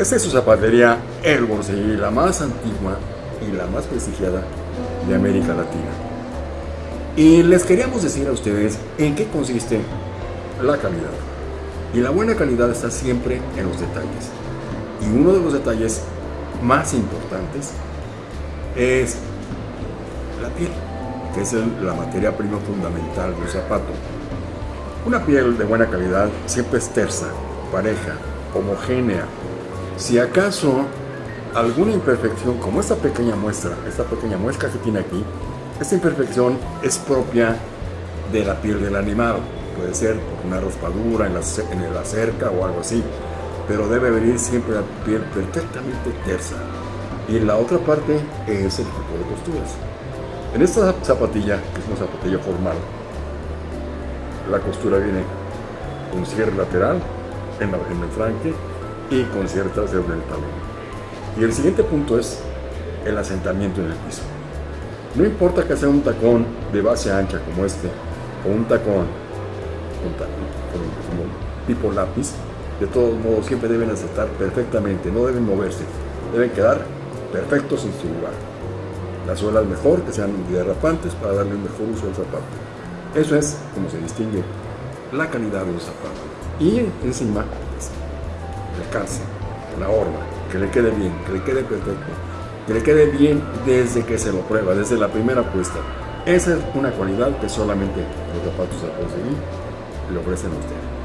Esta es su zapatería El Borseguí, la más antigua y la más prestigiada de América Latina. Y les queríamos decir a ustedes en qué consiste la calidad. Y la buena calidad está siempre en los detalles. Y uno de los detalles más importantes es la piel, que es la materia prima fundamental de un zapato. Una piel de buena calidad siempre es tersa, pareja, homogénea. Si acaso alguna imperfección, como esta pequeña muestra, esta pequeña muestra que tiene aquí, esta imperfección es propia de la piel del animal. Puede ser una raspadura en la, en la cerca o algo así, pero debe venir siempre la piel perfectamente tersa. Y la otra parte es el tipo de costuras. En esta zapatilla, que es una zapatilla formal, la costura viene con cierre lateral en, en el franque y con ciertas en el talón. Y el siguiente punto es el asentamiento en el piso. No importa que sea un tacón de base ancha como este, o un tacón, como tipo lápiz, de todos modos siempre deben asentar perfectamente, no deben moverse, deben quedar perfectos en su lugar. La suela es mejor, que sean derrapantes para darle un mejor uso al zapato. Eso es como se distingue la calidad de un zapato. Y encima, calce, la horma, que le quede bien, que le quede perfecto, que le quede bien desde que se lo prueba, desde la primera puesta. Esa es una cualidad que solamente los zapatos a conseguir le ofrecen a usted.